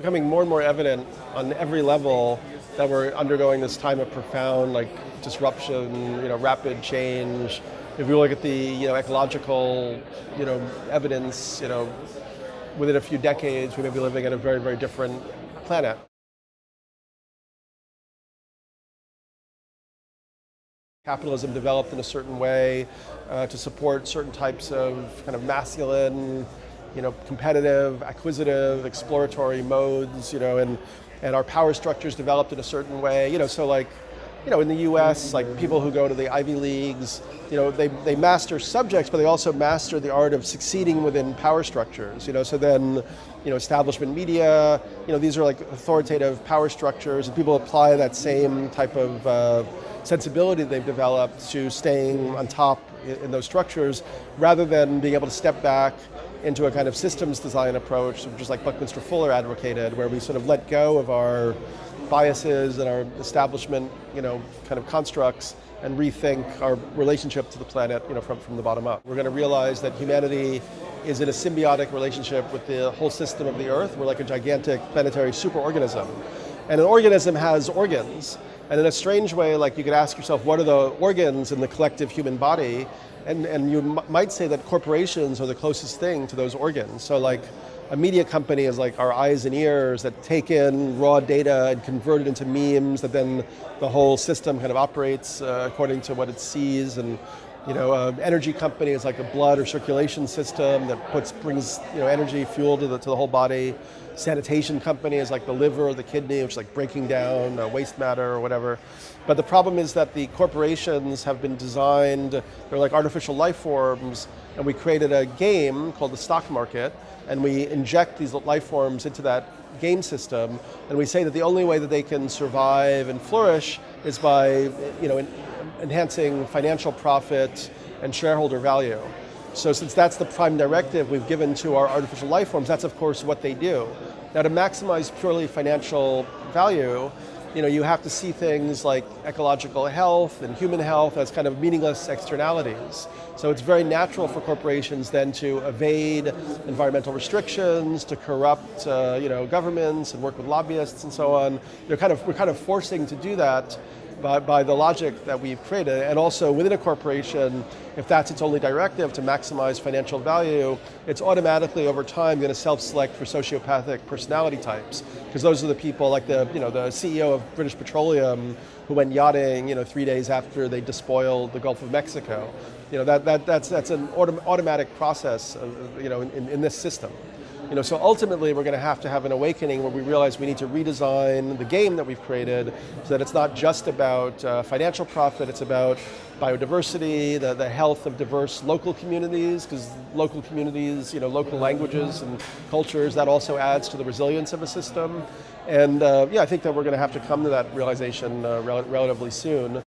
becoming more and more evident on every level that we're undergoing this time of profound like disruption, you know, rapid change. If you look at the you know, ecological you know, evidence, you know, within a few decades we may be living on a very, very different planet. Capitalism developed in a certain way uh, to support certain types of kind of masculine you know, competitive, acquisitive, exploratory modes, you know, and, and our power structures developed in a certain way, you know, so like, you know, in the US, like people who go to the Ivy Leagues, you know, they, they master subjects, but they also master the art of succeeding within power structures, you know, so then, you know, establishment media, you know, these are like authoritative power structures, and people apply that same type of uh, sensibility they've developed to staying on top in, in those structures, rather than being able to step back into a kind of systems design approach, just like Buckminster Fuller advocated, where we sort of let go of our biases and our establishment, you know, kind of constructs and rethink our relationship to the planet, you know, from, from the bottom up. We're going to realize that humanity is in a symbiotic relationship with the whole system of the Earth. We're like a gigantic planetary superorganism. And an organism has organs. And in a strange way, like you could ask yourself, what are the organs in the collective human body? And, and you might say that corporations are the closest thing to those organs. So like a media company is like our eyes and ears that take in raw data and convert it into memes that then the whole system kind of operates uh, according to what it sees and you know, uh, energy company is like a blood or circulation system that puts, brings you know, energy, fuel to the, to the whole body. Sanitation company is like the liver or the kidney, which is like breaking down uh, waste matter or whatever. But the problem is that the corporations have been designed, they're like artificial life forms, and we created a game called the stock market, and we inject these life forms into that game system, and we say that the only way that they can survive and flourish is by you know, enhancing financial profit and shareholder value. So since that's the prime directive we've given to our artificial life forms, that's of course what they do. Now to maximize purely financial value, you know, you have to see things like ecological health and human health as kind of meaningless externalities. So it's very natural for corporations then to evade environmental restrictions, to corrupt uh, you know, governments and work with lobbyists and so on. They're kind of, we're kind of forcing to do that by, by the logic that we've created. And also within a corporation, if that's its only directive to maximize financial value, it's automatically over time going to self-select for sociopathic personality types. Because those are the people like the, you know, the CEO of British Petroleum who went yachting you know, three days after they despoiled the Gulf of Mexico. You know, that, that, that's, that's an autom automatic process of, you know, in, in this system. You know, so ultimately we're going to have to have an awakening where we realize we need to redesign the game that we've created so that it's not just about uh, financial profit, it's about biodiversity, the, the health of diverse local communities, because local communities, you know, local languages and cultures, that also adds to the resilience of a system. And uh, yeah, I think that we're going to have to come to that realization uh, rel relatively soon.